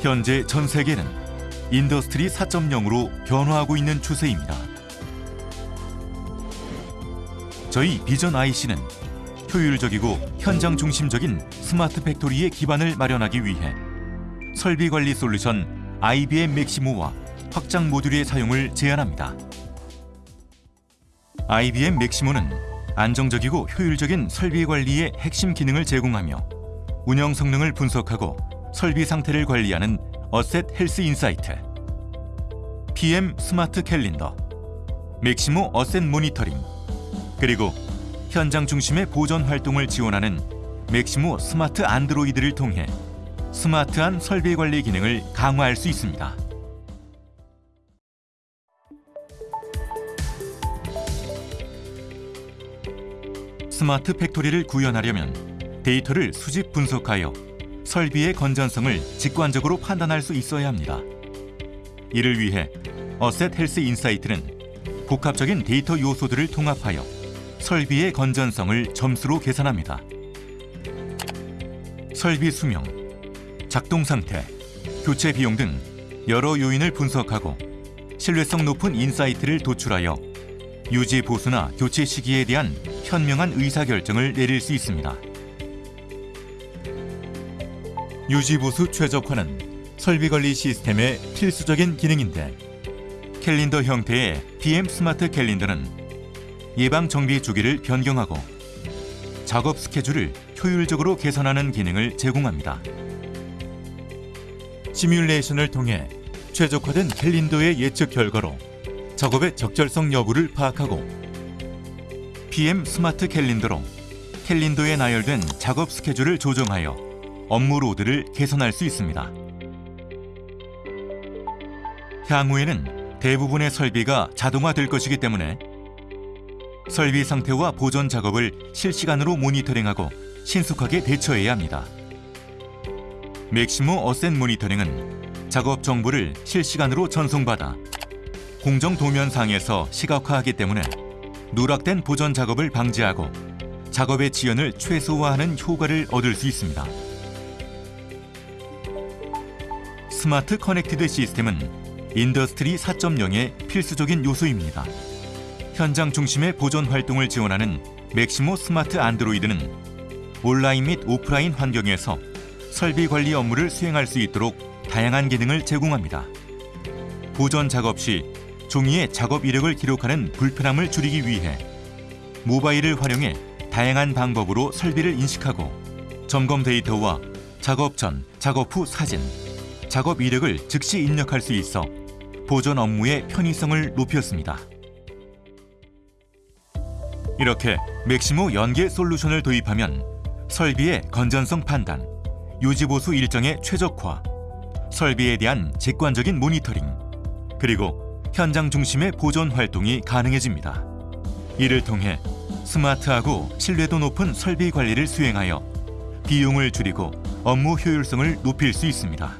현재 전 세계는 Industry 4.0으로 변화하고 있는 추세입니다. 저희 비전 IC는 효율적이고 현장 중심적인 스마트 팩토리의 기반을 마련하기 위해 설비 관리 솔루션 IBM 맥시모와 확장 모듈의 사용을 제안합니다. IBM 맥시모는 안정적이고 효율적인 설비 관리의 핵심 기능을 제공하며 운영 성능을 분석하고 설비 상태를 관리하는 Asset Health Insight, PM Smart Calendar, 맥시모 Asset Monitoring, 그리고 현장 중심의 보전 활동을 지원하는 맥시모 스마트 안드로이드를 통해 스마트한 설비 관리 기능을 강화할 수 있습니다. 스마트 팩토리를 구현하려면 데이터를 수집 분석하여 설비의 건전성을 직관적으로 판단할 수 있어야 합니다. 이를 위해 Asset Health Insight는 복합적인 데이터 요소들을 통합하여 설비의 건전성을 점수로 계산합니다. 설비 수명, 작동 상태, 교체 비용 등 여러 요인을 분석하고 신뢰성 높은 insight를 도출하여 유지 보수나 교체 시기에 대한 현명한 의사결정을 내릴 수 있습니다. 유지 보수 최적화는 설비 관리 시스템의 필수적인 기능인데 캘린더 형태의 PM 스마트 캘린더는 예방 정비 주기를 변경하고 작업 스케줄을 효율적으로 개선하는 기능을 제공합니다. 시뮬레이션을 통해 최적화된 캘린더의 예측 결과로 작업의 적절성 여부를 파악하고 PM 스마트 캘린더로 캘린더에 나열된 작업 스케줄을 조정하여 업무 load를 개선할 수 있습니다. 향후에는 대부분의 설비가 자동화될 것이기 때문에 설비 상태와 보전 작업을 실시간으로 모니터링하고 신속하게 대처해야 합니다. 맥시모 Asset Monitoring은 작업 정보를 실시간으로 전송받아 공정 도면상에서 시각화하기 때문에 누락된 보전 작업을 방지하고 작업의 지연을 최소화하는 효과를 얻을 수 있습니다. smart connected 시스템은 Industry 4.0의 필수적인 요소입니다. 현장 중심의 보전 활동을 지원하는 맥시모 스마트 안드로이드는 온라인 및 오프라인 환경에서 설비 관리 업무를 수행할 수 있도록 다양한 기능을 제공합니다. 보존 작업 시 종이의 작업 이력을 기록하는 불편함을 줄이기 위해 모바일을 활용해 다양한 방법으로 설비를 인식하고 점검 데이터와 작업 전, 작업 후 사진, 작업 이력을 즉시 입력할 수 있어 보존 업무의 편의성을 높였습니다. 이렇게 맥시모 연계 솔루션을 도입하면 설비의 건전성 판단, 유지보수 일정의 최적화, 설비에 대한 직관적인 모니터링, 그리고 현장 중심의 보존 활동이 가능해집니다. 이를 통해 스마트하고 신뢰도 높은 설비 관리를 수행하여 비용을 줄이고 업무 효율성을 높일 수 있습니다.